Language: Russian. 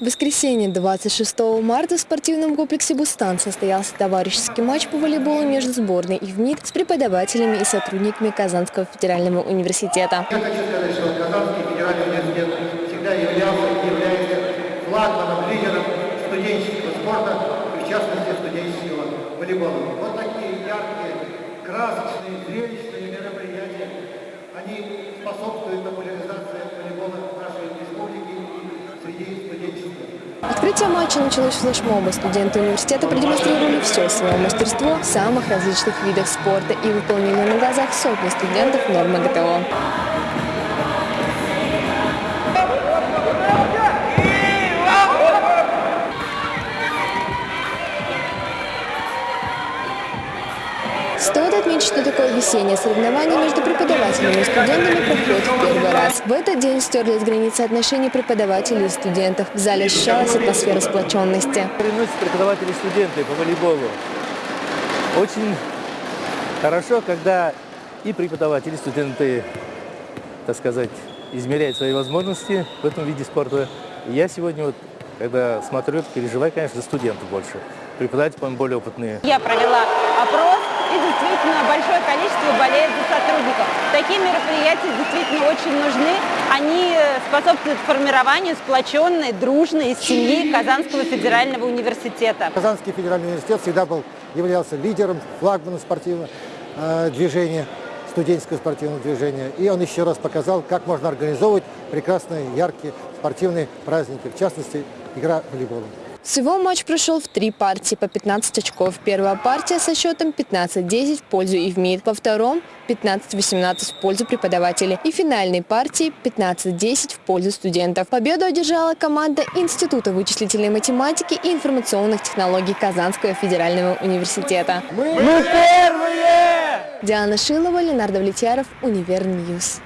В воскресенье 26 марта в спортивном комплексе «Бустан» состоялся товарищеский матч по волейболу между сборной и ВНИТ с преподавателями и сотрудниками Казанского федерального университета. Я хочу сказать, что Казанский федеральный университет всегда являлся и является флагманом, лидером студенческого спорта, и в частности студенческого волейбола. Вот такие яркие, красочные, зрелищные мероприятия, они способствуют популяризации волейбола в нашей республике и среди студенчества. Открытие матча началось флешмоба. Студенты университета продемонстрировали все свое мастерство в самых различных видах спорта и выполнили на глазах сотни студентов нормы ГТО. Стоит отметить, что такое весеннее соревнование между преподавателями и студентами проходит в первый раз. В этот день стерлись границы отношений преподавателей и студентов. В зале ощущалась атмосфера сплоченности. Соревнуются преподаватели и студенты по волейболу. Очень хорошо, когда и преподаватели, и студенты, так сказать, измеряют свои возможности в этом виде спорта. И я сегодня, вот, когда смотрю, переживаю, конечно, за студентов больше. Преподаватели, по-моему, более опытные. Я провела опрос, и действительно большое количество болеет за сотрудников. Такие мероприятия действительно очень нужны. Они способствуют формированию сплоченной, дружной семьи Казанского федерального университета. Казанский федеральный университет всегда был, являлся лидером, флагманом спортивного э, движения, студенческого спортивного движения. И он еще раз показал, как можно организовывать прекрасные, яркие спортивные праздники, в частности, игра волейбола. Всего матч прошел в три партии по 15 очков. Первая партия со счетом 15-10 в пользу ИВМИД. Во втором 15-18 в пользу преподавателей. И финальной партии 15-10 в пользу студентов. Победу одержала команда Института вычислительной математики и информационных технологий Казанского федерального университета. Мы первые! Диана Шилова, Ленар Давлетьяров, Univer News.